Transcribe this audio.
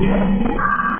Yeah.